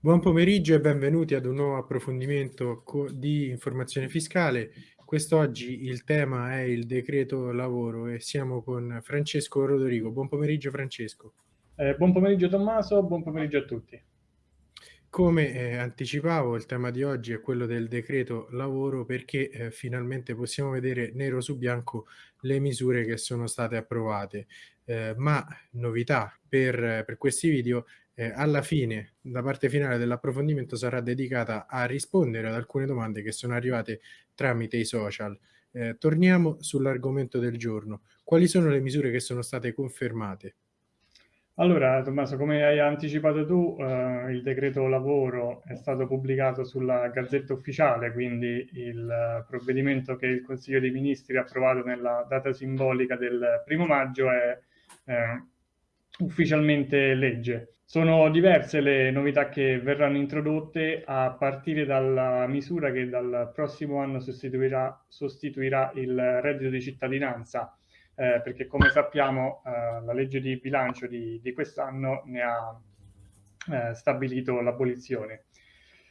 Buon pomeriggio e benvenuti ad un nuovo approfondimento di informazione fiscale. Quest'oggi il tema è il decreto lavoro e siamo con Francesco Rodorigo. Buon pomeriggio Francesco. Eh, buon pomeriggio Tommaso, buon pomeriggio a tutti. Come eh, anticipavo, il tema di oggi è quello del decreto lavoro perché eh, finalmente possiamo vedere nero su bianco le misure che sono state approvate. Eh, ma novità per, per questi video eh, alla fine, la parte finale dell'approfondimento sarà dedicata a rispondere ad alcune domande che sono arrivate tramite i social. Eh, torniamo sull'argomento del giorno. Quali sono le misure che sono state confermate? Allora, Tommaso, come hai anticipato tu, eh, il decreto lavoro è stato pubblicato sulla Gazzetta Ufficiale, quindi il provvedimento che il Consiglio dei Ministri ha approvato nella data simbolica del primo maggio è eh, ufficialmente legge. Sono diverse le novità che verranno introdotte a partire dalla misura che dal prossimo anno sostituirà, sostituirà il reddito di cittadinanza, eh, perché come sappiamo eh, la legge di bilancio di, di quest'anno ne ha eh, stabilito l'abolizione.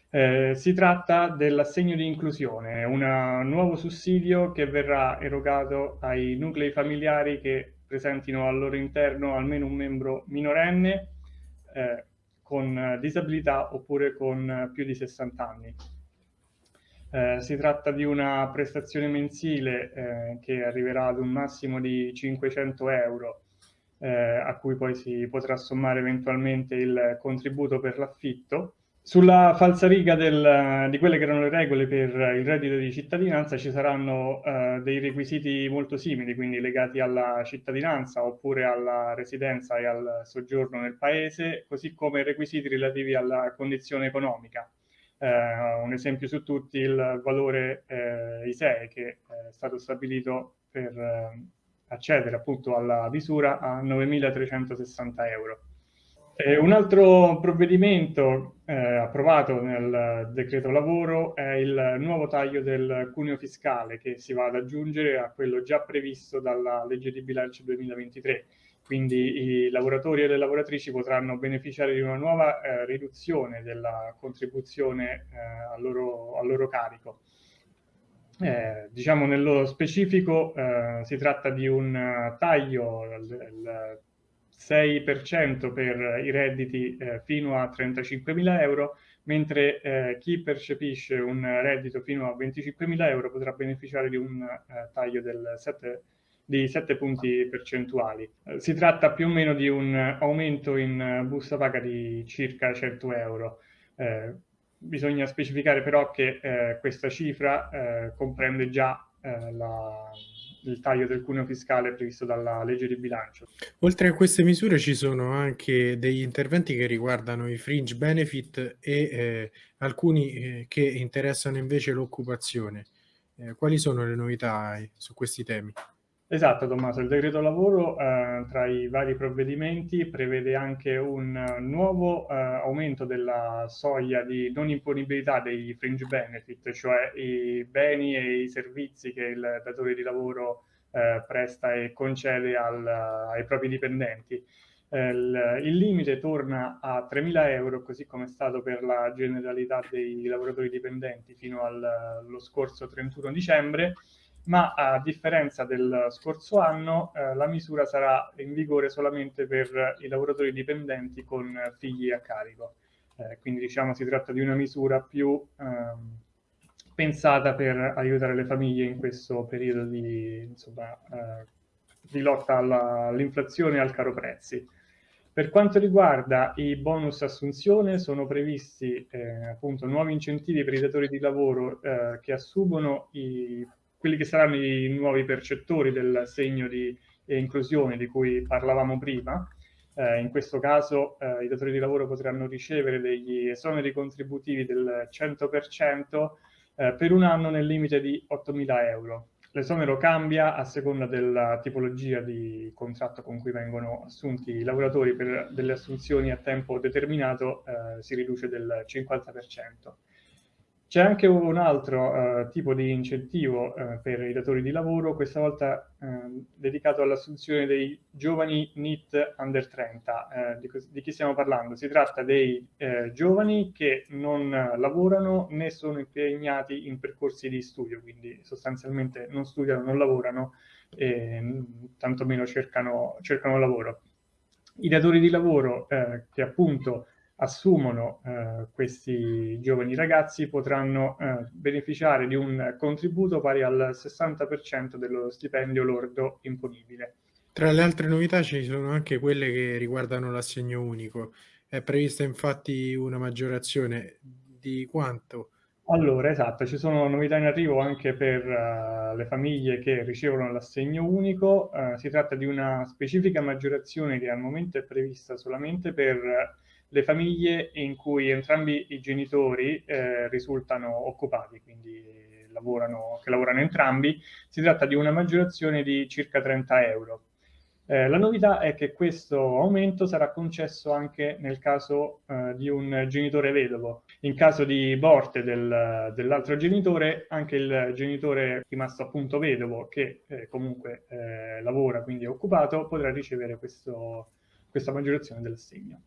Eh, si tratta dell'assegno di inclusione, un nuovo sussidio che verrà erogato ai nuclei familiari che presentino al loro interno almeno un membro minorenne eh, con disabilità oppure con più di 60 anni. Eh, si tratta di una prestazione mensile eh, che arriverà ad un massimo di 500 euro, eh, a cui poi si potrà sommare eventualmente il contributo per l'affitto sulla falsariga del, di quelle che erano le regole per il reddito di cittadinanza ci saranno uh, dei requisiti molto simili, quindi legati alla cittadinanza oppure alla residenza e al soggiorno nel paese, così come requisiti relativi alla condizione economica. Uh, un esempio su tutti, il valore uh, ISEE che è stato stabilito per accedere appunto alla misura a 9.360 euro. Eh, un altro provvedimento eh, approvato nel decreto lavoro è il nuovo taglio del cuneo fiscale che si va ad aggiungere a quello già previsto dalla legge di bilancio 2023. Quindi i lavoratori e le lavoratrici potranno beneficiare di una nuova eh, riduzione della contribuzione eh, al loro, al, loro, carico. Eh, diciamo nello specifico eh, si tratta di un taglio del 6% per i redditi eh, fino a 35.000 euro, mentre eh, chi percepisce un reddito fino a 25.000 euro potrà beneficiare di un eh, taglio 7, di 7 punti percentuali. Eh, si tratta più o meno di un aumento in busta paga di circa 100 euro. Eh, bisogna specificare però che eh, questa cifra comprende già la il taglio del cuneo fiscale previsto dalla legge di bilancio. Oltre a queste misure ci sono anche degli interventi che riguardano i fringe benefit e eh, alcuni eh, che interessano invece l'occupazione. Eh, quali sono le novità eh, su questi temi? Esatto Tommaso, il decreto lavoro eh, tra i vari provvedimenti prevede anche un nuovo eh, aumento della soglia di non imponibilità dei fringe benefit, cioè i beni e i servizi che il datore di lavoro eh, presta e concede al, ai propri dipendenti. Eh, il, il, limite torna a 3.000 euro, così come è stato per la generalità dei lavoratori dipendenti fino allo scorso 31 dicembre, ma a differenza del scorso anno eh, la misura sarà in vigore solamente per i lavoratori dipendenti con figli a carico. Eh, quindi diciamo si tratta di una misura più ehm, pensata per aiutare le famiglie in questo periodo di, insomma, eh, di lotta all'inflazione e al caro prezzi. Per quanto riguarda i bonus assunzione, sono previsti eh, appunto nuovi incentivi per i datori di lavoro eh, che assumono i quelli che saranno i nuovi percettori del segno di inclusione di cui parlavamo prima. Eh, in questo caso eh, i datori di lavoro potranno ricevere degli esoneri contributivi del 100% eh, per un anno nel limite di 8.000 euro. L'esonero cambia a seconda della tipologia di contratto con cui vengono assunti i lavoratori per delle assunzioni a tempo determinato eh, si riduce del 50%. C'è anche un altro, uhm, tipo di incentivo, uhm, per i datori di lavoro, questa volta, uhm, dedicato all'assunzione dei giovani NEET under 30. Ehm, di di chi stiamo parlando? Si tratta dei, giovani che non lavorano né sono impegnati in percorsi di studio, quindi sostanzialmente non studiano, non lavorano e, mhmm, tantomeno cercano cercano lavoro. I datori di lavoro, che appunto assumono eh, questi giovani ragazzi potranno eh, beneficiare di un contributo pari al 60% dello stipendio lordo imponibile. Tra le altre novità ci sono anche quelle che riguardano l'assegno unico. È prevista infatti una maggiorazione di quanto? Allora, esatto, ci sono novità in arrivo anche per uh, le famiglie che ricevono l'assegno unico. Uh, si tratta di una specifica maggiorazione che al momento è prevista solamente per le famiglie in cui entrambi i genitori eh, risultano occupati, quindi lavorano, che lavorano entrambi, si tratta di una maggiorazione di circa 30 euro. Eh, la novità è che questo aumento sarà concesso anche nel caso eh, di un genitore vedovo. In caso di morte del, dell'altro genitore, anche il genitore rimasto appunto vedovo, che eh, comunque eh, lavora, quindi è occupato, potrà ricevere questo, questa maggiorazione dell'assegno.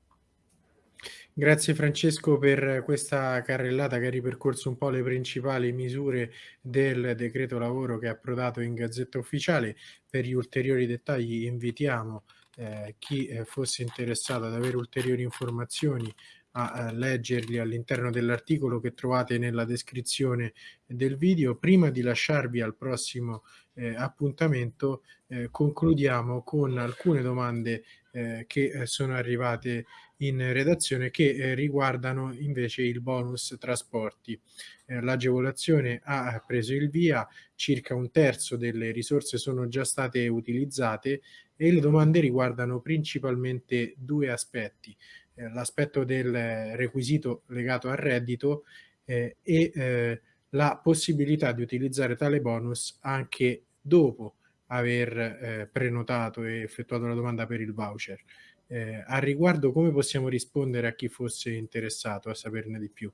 Grazie Francesco per questa carrellata che ha ripercorso un po' le principali misure del decreto lavoro che è approdato in Gazzetta Ufficiale. Per gli ulteriori dettagli invitiamo eh, chi eh, fosse interessato ad avere ulteriori informazioni a, a leggerli all'interno dell'articolo che trovate nella descrizione del video. Prima di lasciarvi al prossimo eh, appuntamento eh, concludiamo con alcune domande eh, che eh, sono arrivate in redazione che eh, riguardano invece il bonus trasporti. Eh, l'agevolazione ha preso il via, circa un terzo delle risorse sono già state utilizzate e le domande riguardano principalmente due aspetti. Eh, l'aspetto del requisito legato al reddito eh, e eh, la possibilità di utilizzare tale bonus anche dopo aver eh, prenotato e effettuato la domanda per il voucher. Eh, a riguardo come possiamo rispondere a chi fosse interessato a saperne di più?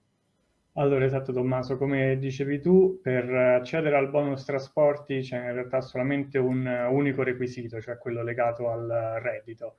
Allora, esatto Tommaso, come dicevi tu, per accedere al bonus trasporti c'è in realtà solamente un unico requisito, cioè quello legato al reddito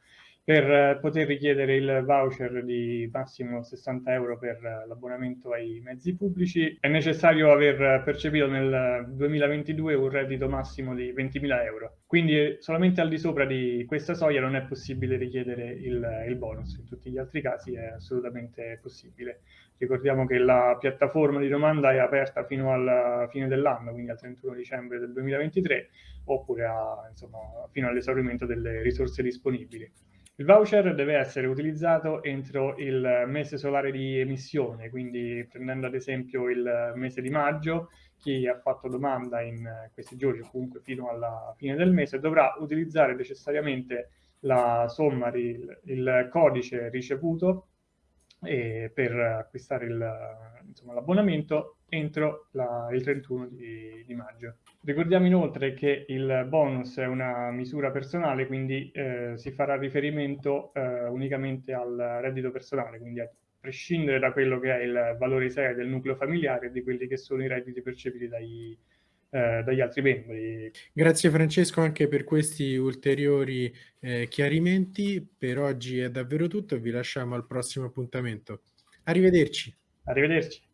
per poter richiedere il voucher di massimo 60 euro per l'abbonamento ai mezzi pubblici è necessario aver percepito nel 2022 un reddito massimo di 20.000 euro. Quindi solamente al di sopra di questa soglia non è possibile richiedere il, il bonus, in tutti gli altri casi è assolutamente possibile. Ricordiamo che la piattaforma di domanda è aperta fino alla fine dell'anno, quindi al 31 dicembre del 2023, oppure a, insomma, fino all'esaurimento delle risorse disponibili. Il voucher deve essere utilizzato entro il mese solare di emissione, quindi prendendo ad esempio il mese di maggio, chi ha fatto domanda in questi giorni o comunque fino alla fine del mese dovrà utilizzare necessariamente la somma, il, il codice ricevuto eh, per acquistare l'abbonamento entro la, il 31 di, di, maggio. Ricordiamo inoltre che il bonus è una misura personale, quindi eh, si farà riferimento eh, unicamente al reddito personale, quindi a prescindere da quello che è il valore serio del nucleo familiare e di quelli che sono i redditi percepiti dai, eh, dagli altri membri. Grazie Francesco anche per questi ulteriori eh, chiarimenti. Per oggi è davvero tutto e vi lasciamo al prossimo appuntamento. Arrivederci. Arrivederci.